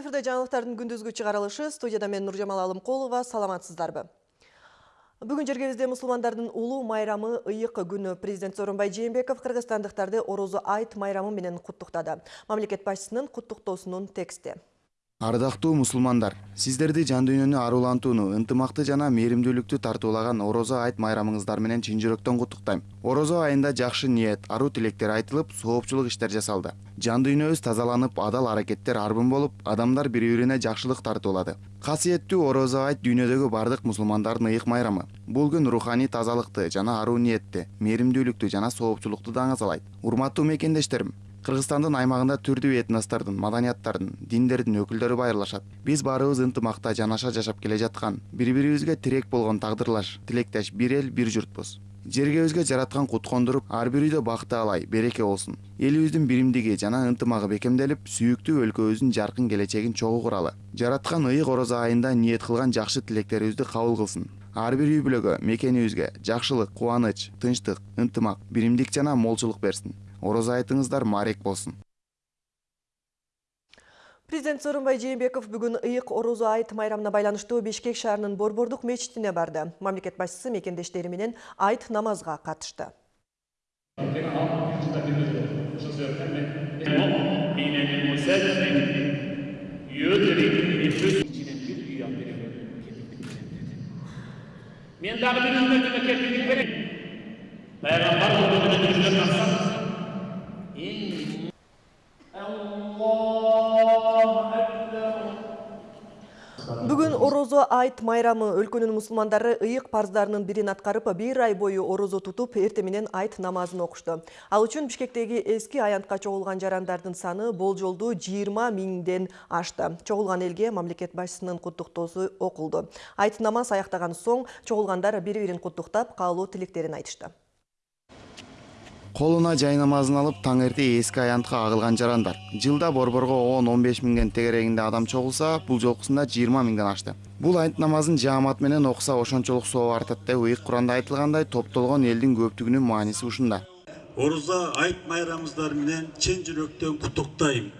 Эфирде жаңалықтардың күндүзгү чыгарылышы студияда мен Нуржамал Алымкулова саламатсыздарбы. Бүгін жергебізде мұсылмандардың улуу майрамы ыйык күні президент Сооронбай Жээнбеков кыргызстандыктарды орозу айт майрамы менен куттуктады. Мамлекет башчысынын куттуктоосунун тексти. Ардактуу мусулмандар сиздерди жан дүйнөнү арулантууну ынтымакты жана мээримдүүлүктү тартуулаган орозо айт майрамыңыздар менен чын жүрөктөн куттуктайм орозо айында жакшы ниет аруу тилектер айтылып соопчулук иштер жасалды. Жан дүйнөбүз тазаланып адал аракеттер арбын болуп адамдар бири бирине жакшылык тартуулады. Касиеттүү орозо айт дүйнөдөгү бардык мусулмандардын ыйык майрамы. Бул күн руханий тазалыкты жана аруу ниетти мээримдүүлүктү жана соопчулукту даңазалайт урматтуу мекендештерим! Кыргызстандын аймагында түрдүү этностордун маданияттардын диндердин өкүлдөрү байырлашат. Биз баарыбыз ынтымакта жанаша жашап келе жаткан бири бирибизге тирек болгон тагдырлаш тилектеш бир эл бир журтпуз жергебизге жараткан кут кондуруп ар бир үйдө бак таалай береке болсун. Элибиздин биримдиги жана ынтымагы бекемделип сүйүктүү өлкөбүздүн жаркын келечегин чогуу куралы. Жараткан ыйык орозо айында ниет кылган жакшы тилектерибизди кабыл кылсын. Ар бир үй бүлөгө мекенибизге жакшылык кубаныч тынчтык ынтымак биримдик жана молчулук берсин орозо айтыңыздар маарек болсун Президент Сооронбай Жээнбеков бүгүн ыйык орозо айт майрамына байланыштуу Бишкек шаарынын Борбордук мечитине барды. Мамлекет башчысы мекендештери менен айт намазга катышты. мен дагы бир Айт майрамы өлкөнүн мусулмандары ыйык парыздарынын бирин аткарып, бир ай бою орозо тутуп, эртең менен айт намазын окушту. Ал үчүн Бишкектеги эски аянтка чогулган жарандардын саны болжолдуу 20 миңден ашты. Чогулган элге мамлекет башчысынын куттуктоосу окулду. Айт намаз аяктаган соң чогулгандар бири-бирин куттуктап, каалоо тилектерин айтышты. Колуна жай намазын алып эрте эски аянтка агылган жарандар. Жылда борборго он он беш миңден тегерегинде адам чогулса бул жолкусунда жыйырма миңден ашты. Бул айт намазын жаамат менен окуса ошончолук сооп артат деп ыйык куранда айтылгандай топтолгон элдин көптүгүнүн мааниси ушунда. Орозо айт майрамыңыздар менен чын жүрөктөн куттуктайм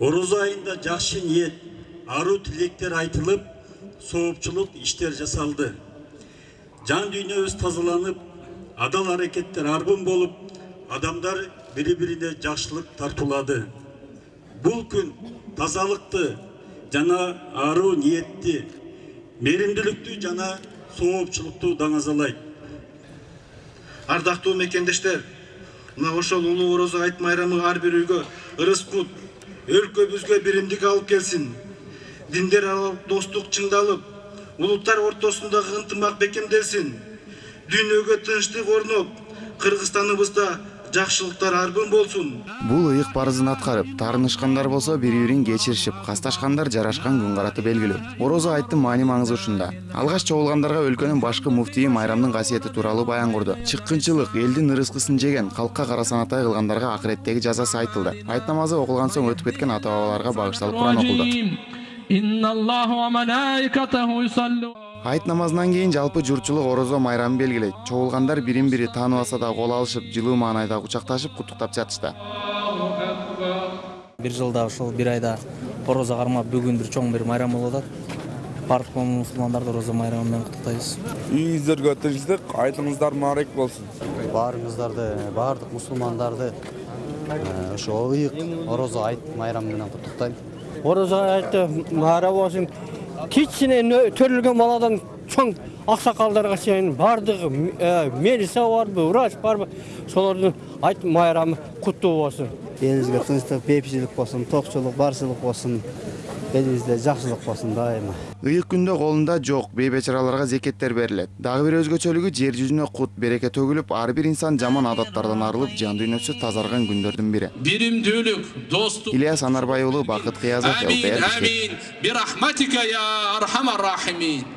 орозо айында жакшы ниет аруу тилектер айтылып соопчулук иштер жасалды. Жан дүйнөбүз тазаланып адал аракеттер арбын болуп адамдар бири бирине жакшылык тартуулады бул күн тазалыкты жана аруу ниетти мээримдүүлүктү жана соопчулукту даңазалайт ардактуу мекендештер мына ошол улуу орозо айт майрамы ар бир үйгө ырыс кут өлкөбүзгө биримдик алып келсин диндер аралык достук чыңдалып улуттар ортосундагы ынтымак бекемделсин дүйнөгө тынчтык орноп кыргызстаныбызда жакшылыктар арбын болсун бул ыйык парызын аткарып таарынышкандар болсо бири бирин кечиришип касташкандар жарашкан күн караты белгилүү орозо айттын маани маңызы ушунда алгач чогулгандарга өлкөнүн башкы муфтийи майрамдын касиети тууралуу баян курду чыккынчылык элдин ырыскысын жеген калкка кара санатай кылгандарга акыреттеги жазасы айтылды айт намазы окулган соң өтүп кеткен ата бабаларга багышталып куран окулду айт намазынан кийин жалпы журтчулук орозо майрамын белгилейт чогулгандар бирин бири тааныбаса да кол алышып жылуу маанайда кучакташып куттуктап жатышты бир жылда ушул бир айда орозо кармап бүгүн бир чоң бир майрам болуп атат. Баардык мусулмандарды орозо майрамы менен куттуктайбыз үйүңүздөргө тынчтык айтыңыздар маарек болсун баарыңыздарды баардык мусулмандарды ошо ыйык орозо айт майрамы менен куттуктайм орозо айты майра болсун кичине төрөлгөн баладан чоң аксакалдарга чейин баардыгы милиция барбы врач барбы солордун айт майрамы куттуу болсун. Элибизге тынчтык бейпичилик болсун токчулук барчылык болсун элибизде жакшылык болсун дайыма ыйык күндө колунда жок бейбечараларга зекеттер берилет дагы бир өзгөчөлүгү жер жүзүнө кут береке төгүлүп ар бир инсан жаман адаттардан арылып жан дүйнөсү тазарган күндөрдүн бири биримдүүлүк достук ильяс анарбай уулу бакыт кыязов амин амин бирахматика я архамар рахимин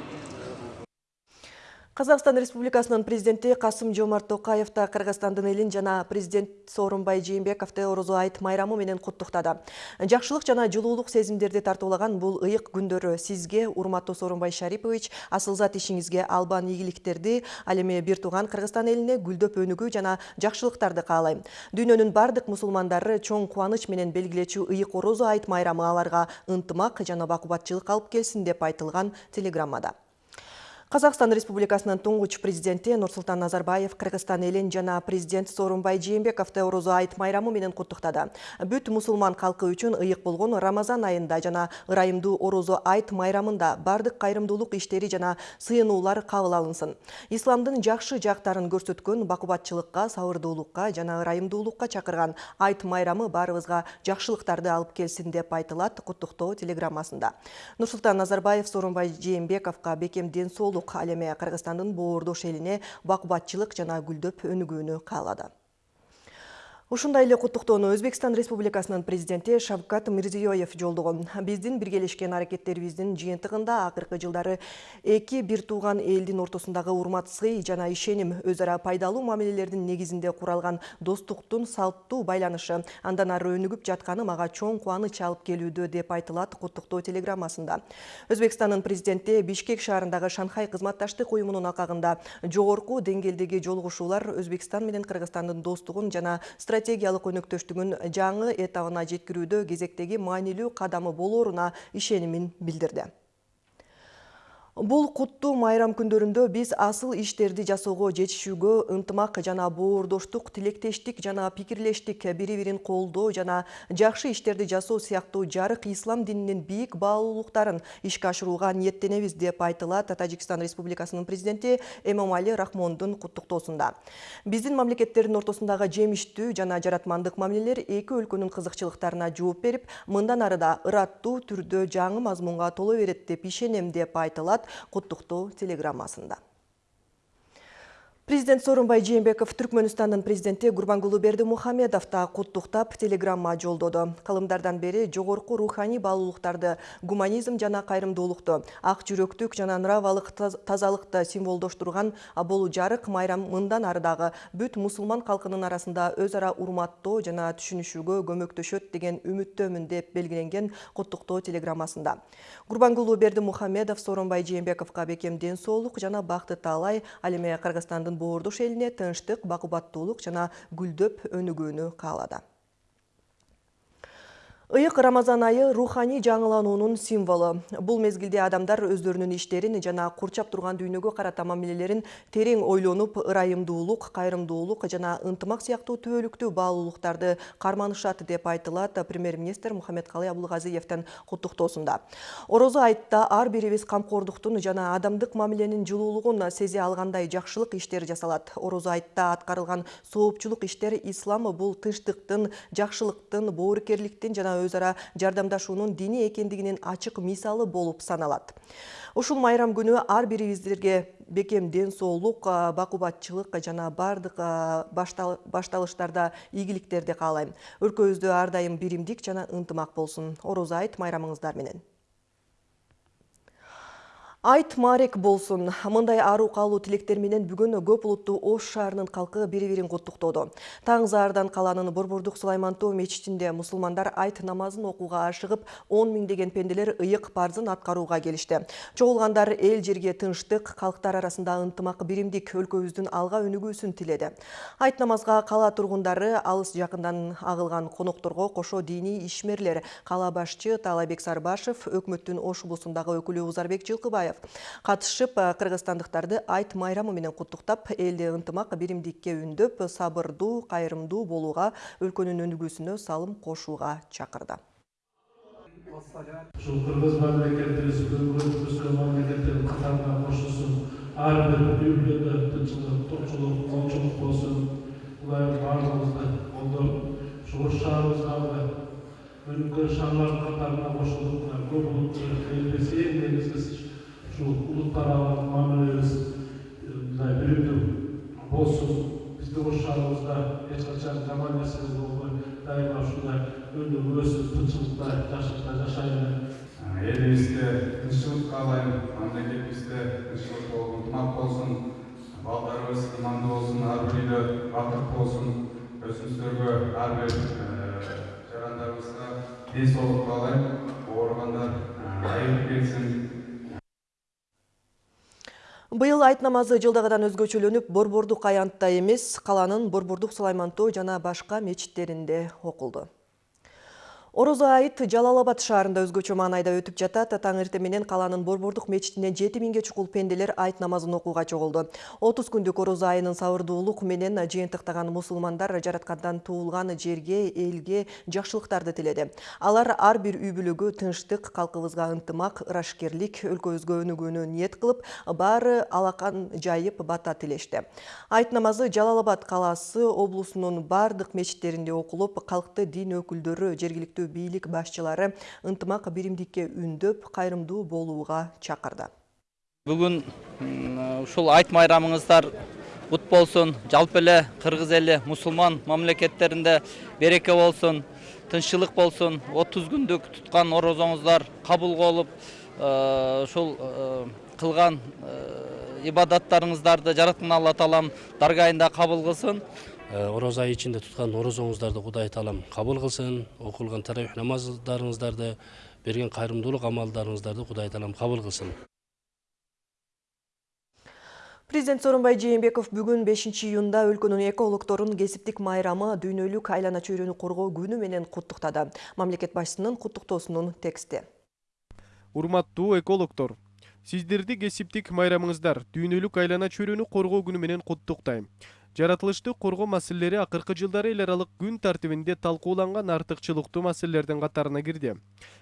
Қазақстан Республикасынын президенти Касым Жомарт Токаев та Кыргызстандын элин жана президент Сооронбай Жээнбековду Орозо айт майрамы менен куттуктады. Жакшылык жана жылуулук сезимдерди тартуулаган бул ыйык күндөрү сизге, урматтуу Сооронбай Шарипович, асылзат ишиңизге албан ийгиликтерди, ал эми бир тууган Кыргызстан элине гүлдөп өнүгүү жана жакшылыктарды каалайм. Дүйнөнүн бардык мусулмандары чоң кубаныч менен белгилечү ыйык Орозо айт майрамы аларга ынтымак жана бакубатчылык алып келсин деп айтылган телеграммада. Қазақстан Республикасынын туңгуч президенти Нурсултан Назарбаев Кыргызстан элин жана президент Сооронбай Жээнбековду Орозо айт майрамы менен куттуктады. Бүт мусулман калкы үчүн ыйык болгон Рамазан айында жана ырайымдуу Орозо айт майрамында бардык кайрымдуулук иштери жана сыйынуулар кабыл алынсын. Исламдын жакшы жактарын көрсөткөн бакубатчылыкка, сабырдуулукка жана ырайымдуулукка чакырган айт майрамы баарыбызга жакшылыктарды алып келсин деп айтылат куттуктоо телеграммасында. Нурсултан Назарбаев Сооронбай Жээнбековго бекем ден соолук ал эми Кыргызстандын боордош элине бакубатчылык жана гүлдөп өнүгүүнү каалады. Ушундай эле куттуктоону Өзбекстан Республикасынын президенти Шавкат Мирзиёев жолдогон. Биздин биргелешкен аракеттерибиздин жыйынтыгында акыркы жылдары эки бир тууган элдин ортосундагы урмат сый жана ишеним өз ара пайдалуу мамилелердин негизинде куралган достуктун салттуу байланышы андан ары өнүгүп жатканы мага чоң кубаныч алып келүүдө деп айтылат куттуктоо телеграммасында. Өзбекстандын президенти Бишкек шаарындагы Шанхай кызматташтык уюмунун акагында жогорку деңгээлдеги жолугушуулар Өзбекстан менен Кыргызстандын достугун жана стратегиялык өнөктөштүгүн жаңы этабына жеткирүүдө кезектеги маанилүү кадамы болоруна ишенимин билдирди. Бул куттуу майрам күндөрүндө биз асыл иштерди жасоого жетишүүгө ынтымак жана боордоштук, тилектештик жана пикирлештик, бири-бирин колдоо жана жакшы иштерди жасоо сыяктуу жарык ислам дининин бийик баалуулуктарын ишке ашырууга ниеттенебиз деп айтылат Тажикстан Республикасынын президенти Эмомали Рахмондун куттуктоосунда. Биздин мамлекеттердин ортосундагы жемиштүү жана жаратмандык мамилелер эки өлкөнүн кызыкчылыктарына жооп берип, мындан ары да ыраттуу түрдө жаңы мазмунга толо берет деп ишенем деп айтылат куттуктоо телеграммасында. Президент Сооронбай Жээнбеков Түркмөнстандын президенти Гурбангулы Берди Мухамедов да куттуктап телеграмма жолдоду. Кылымдардан бери жогорку руханий баалуулуктарды, гуманизм жана кайрымдуулукту, ак жүрөктүк жана нравалык тазалыкты символдоштурган болу жарык майрам мындан ары дагы бүт мусулман калкынын арасында өз ара урматтоо жана түшүнүшүүгө көмөктөшөт деген үмүттөмүн деп белгиленген куттуктоо телеграммасында. Гурбангулу Берди Мухамедов Сооронбай Жээнбековго бекем ден соолук жана бакты таалай, ал эми Кыргызстандын боордош элине тынчтык, бакубаттуулук жана гүлдөп өнүгүүнү каалады. Ыйык Рамазан айы руханий жаңылануунун символу. Бул мезгилде адамдар өздөрүнүн иштерин жана курчап турган дүйнөгө карата мамилелерин терең ойлонуп, ырайымдуулук, кайрымдуулук жана ынтымак сыяктуу түбөлүктүү баалуулуктарды карманышат деп айтылат премьер-министр Мухаммедкалый Абулгазиевдин куттуктоосунда. Орозо айтта ар бирибиз камкордуктун жана адамдык мамиленин жылуулугун сезе алгандай жакшылык иштер жасалат. Орозо айтта аткарылган соопчулук иштер ислам бул тынчтыктын, жакшылыктын, боорукерликтин жана өз ара жардамдашуунун дини экендигинин ачык мисалы болуп саналат. Ушул майрам күнү ар бирибиздерге бекем ден соолук, бакубатчылык жана бардык башталыштарда ийгиликтерди каалайм. Өлкөбүздө ар дайым биримдик жана ынтымак болсун. Орозо айт майрамыңыздар менен. Айт марек болсун. Мындай ару калуу тилектер менен бүгүн көп улуттуу Ош шаарынын бири-бирин куттуктоодо. Таң заардан каланын Борбордук Сулаймантоо мечитинде мусулмандар айт намазын окууга ашыгып, 10 миңдеген пенделер ыйык парзын аткарууга келишти. Чогулгандар эл жерге тынчтык, калктар арасында ынтымак биримдик өлкөбүздүн алга өнүгүүсүн тиледи. Айт намазга кала тургундары алыс жакындан агылган конокторго кошо диний ишмерлер, кала башчы Талайбек Сарбашев, өкмөттүн Ош облусундагы өкүлү Узарбек Жылкыбаев катышып кыргызстандыктарды айт майрамы менен куттуктап элди ынтымак биримдикке үндөп сабырдуу кайрымдуу болууга өлкөнүн өнүгүүсүнө салым кошууга чакырды. Ушул кыргыз мамлекетибиз өзгө мамлекеттердин катарына кошулсун ар бир үй тынччылык токчулук молчулук болсун кудайым баардыгыбызды колдоп ушу ош шаарыбыздагы өнүккөн шаарлардын катарына кошулуп мына көп элибиз эң негизгиси аралык мамилебиз мындай биримдүү болсун биздин ош шаарыбызда эч качан жаман нерсе болбой дайыма ушундай өнүгүп өсүп тынччылыкта жакшылыкта жашайлы Елімізде тыныштық қалаймын, мемлекетімізде тыныштық болсын, ынтымақ болсын, балдарымыз иманды болсын, әрбір үйде бақыт болсын, өзіміздерге әрбір жарандарымызға денсаулық қалаймын, ауырғандар айығып келсін, Быйыл айт намазы жылдағыдан өзгөчөлөнүп, Борбордук аянтта эмес, каланын Борбордук Сулаймантоо жана башка мечиттеринде окулду. Орозо айт Жалалабад шаарында өзгөчө маанайда өтүп жатат. Таң эртең менен каланын Борбордук мечитине 7000ге чукул пенделер айт намазын окууга чогулду. 30 күндүк орозо айынын сабырдуулук менен жыйынтыктаган мусулмандар жараткандан туулган жерге, элге жакшылыктарды тиледи. Алар ар бир үй бүлөгө тынчтык, калкыбызга ынтымак, ырашкерлик, өлкөбүзгө өнүгүүнү ниет кылып, баары алакан жайып бата тилешти. Айт намазы Жалалабад калаасы облусунун бардык мечиттеринде окулуп, калкты дин өкүлдөрү, жергиликтүү бийлик башчылары ынтымак биримдикке үндөп, кайрымдуу болууга чакырды. Бүгүн ушул айт майрамыңыздар кут болсун. Жалпы эле кыргыз эли мусулман мамлекеттеринде береке болсун, тынччылык болсун. 30 күндүк туткан орозоңуздар кабыл болуп, ушул кылган ибадаттарыңыздарды жараткан Алла таалам даргайында кабыл кылсын. Ороза айы ичинде туткан орозоңуздарды Кудай таалам кабыл кылсын. Окулган таравих намаздарыңыздарды, берген кайрымдуулук амалдарыңыздарды Кудай таалам кабыл кылсын. Президент Сооронбай Жээнбеков бүгүн 5 июнда өлкөнүн экологторун кесиптик майрамы дүйнөлүк айлана чөйрөнү коргоо күнү менен куттуктады. Мамлекет башчысынын куттуктоосунун тексти. Урматтуу экологтор, сиздерди кесиптик майрамыңыздар дүйнөлүк айлана чөйрөнү коргоо күнү менен куттуктайм. Жаратылышты коргоо маселелери акыркы жылдары эл аралык күн тартибинде талкууланган артыкчылыктуу маселелердин катарына кирди.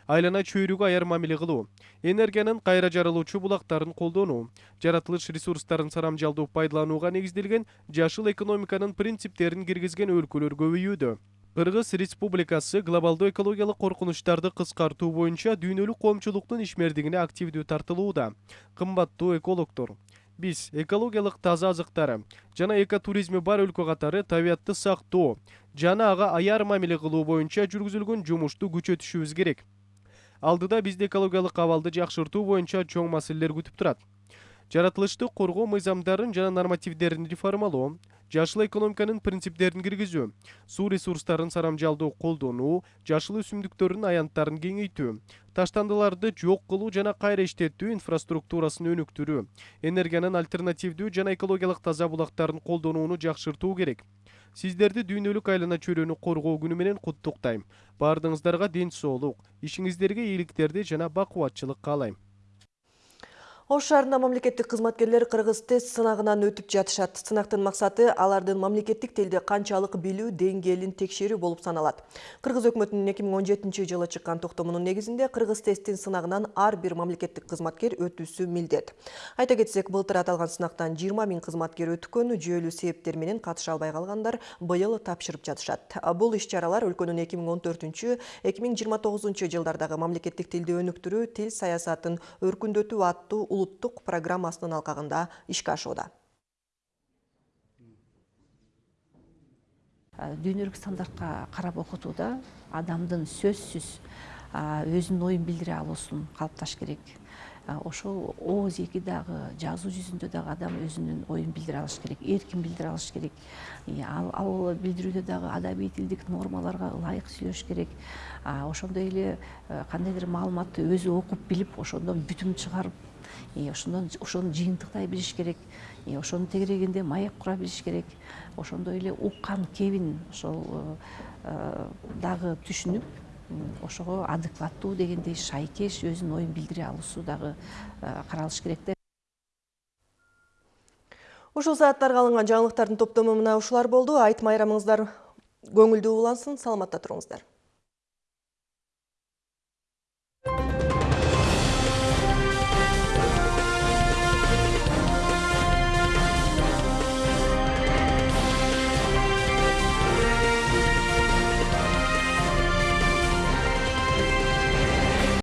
Айлана чөйрөгө аяр мамиле кылуу, энергиянын кайра жарылуучу булактарын колдонуу, жаратылыш ресурстарын сарамжалдуу пайдаланууга негизделген жашыл экономиканын принциптерин киргизген өлкөлөр көбөйүүдө. Кыргыз Республикасы глобалдуу экологиялык коркунучтарды кыскартуу боюнча дүйнөлүк коомчулуктун ишмердигине активдүү тартылууда. Кымбаттуу экологтор, биз экологиялык таза азыктары жана экотуризми бар өлкө катары табиятты сактоо жана ага аяр мамиле кылуу боюнча жүргүзүлгөн жумушту күчөтүшүбүз керек. Алдыда бизди экологиялык абалды жакшыртуу боюнча чоң маселелер күтүп турат жаратылышты коргоо мыйзамдарын жана нормативдерин реформалоо жашыл экономиканын принциптерин киргизүү суу ресурстарын сарамжалдуу колдонуу жашыл өсүмдүктөрдүн аянттарын кеңейтүү таштандыларды жок кылуу жана кайра иштетүү инфраструктурасын өнүктүрүү энергиянын альтернативдүү жана экологиялык таза булактарын колдонууну жакшыртуу керек. Сиздерди дүйнөлүк айлана чөйрөнү коргоо күнү менен куттуктайм баардыгыңыздарга ден соолук ишиңиздерге ийгиликтерди жана бакубатчылык каалайм Ош шаарында мамлекеттик кызматкерлер кыргыз тест сынагынан өтүп жатышат. Сынактын максаты алардын мамлекеттик тилди канчалык билүү деңгээлин текшерүү болуп саналат. Кыргыз өкмөтүнүн 2017 жылы чыккан токтомунун негизинде кыргыз тесттин сынагынан ар бир мамлекеттик кызматкер өтүүсү милдет. Айта кетсек, былтыр аталган сынактан 20 миң кызматкер өткөн, жүйөлүү себептер менен катыша албай калгандар быйыл тапшырып жатышат. Бул иш-чаралар өлкөнүн 2014-2029 жылдардагы мамлекеттик тилди өнүктүрүү, тил саясатын өркүндөтүү аттуу улуттук программасынын алкагында ишке ашууда дүйнөлүк стандартка карап окутууда адамдын сөзсүз өзүнүн оюн билдире алуусун калыпташ керек. Ошол ооз эки дагы жазуу жүзүндө дагы адам өзүнүн оюн билдире алыш керек эркин билдире алыш керек. Ал ал билдирүүдө дагы адабий тилдик нормаларга ылайык сүйлөш керек. Ошондой эле кандайдыр маалыматты өзү окуп билип ошондон бүтүм чыгарып ошондон ошону жыйынтыктай билиш керек. Ошонун тегерегинде маек кура билиш керек. Ошондой эле уккан кебин ошол дагы түшүнүп ошого адекваттуу дегендей шайкеш өзүнүн оюн билдире алуусу дагы каралыш керек да. Ушул сааттарга алынган жаңылыктардын топтому мына ушулар болду. Айт майрамыңыздар. Көңүлдүү улансын саламатта туруңуздар